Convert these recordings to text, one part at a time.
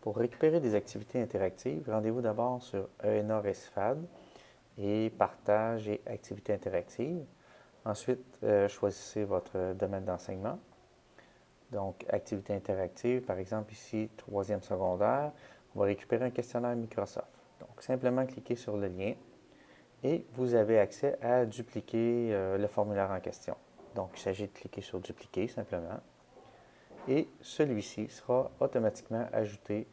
Pour récupérer des activités interactives, rendez-vous d'abord sur ENA Recifad et Partage et activités interactives. Ensuite, euh, choisissez votre domaine d'enseignement. Donc, activité interactive, par exemple ici, troisième secondaire, on va récupérer un questionnaire Microsoft. Donc, simplement cliquez sur le lien et vous avez accès à dupliquer euh, le formulaire en question. Donc, il s'agit de cliquer sur Dupliquer simplement et celui-ci sera automatiquement ajouté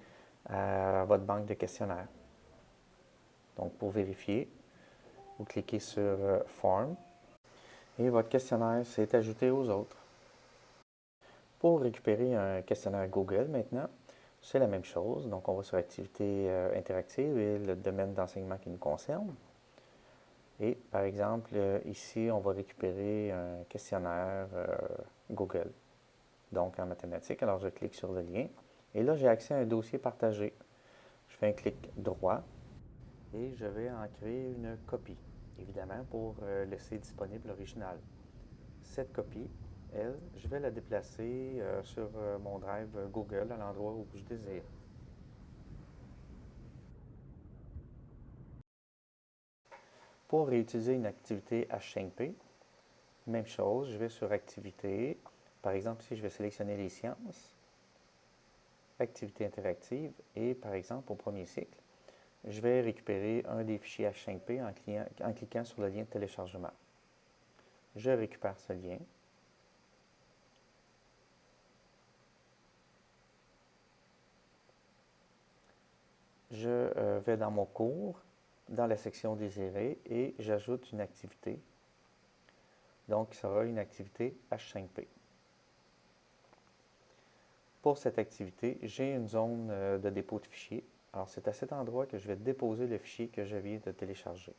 à votre banque de questionnaires. Donc, pour vérifier, vous cliquez sur euh, Form et votre questionnaire s'est ajouté aux autres. Pour récupérer un questionnaire Google maintenant, c'est la même chose. Donc, on va sur Activité euh, interactive et le domaine d'enseignement qui nous concerne. Et par exemple, euh, ici, on va récupérer un questionnaire Google donc en mathématiques. Alors, je clique sur le lien. Et là, j'ai accès à un dossier partagé. Je fais un clic droit et je vais en créer une copie, évidemment, pour euh, laisser disponible l'original. Cette copie, elle, je vais la déplacer euh, sur euh, mon drive Google à l'endroit où je désire. Pour réutiliser une activité H5P, même chose, je vais sur Activité, par exemple, si je vais sélectionner les sciences, activité interactive, et par exemple, au premier cycle, je vais récupérer un des fichiers H5P en, en cliquant sur le lien de téléchargement. Je récupère ce lien. Je euh, vais dans mon cours, dans la section désirée, et j'ajoute une activité. Donc, ce sera une activité H5P. Pour cette activité, j'ai une zone euh, de dépôt de fichiers. Alors, c'est à cet endroit que je vais déposer le fichier que je viens de télécharger.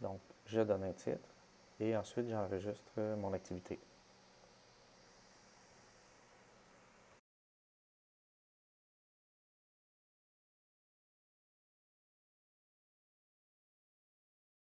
Donc, je donne un titre et ensuite j'enregistre mon activité.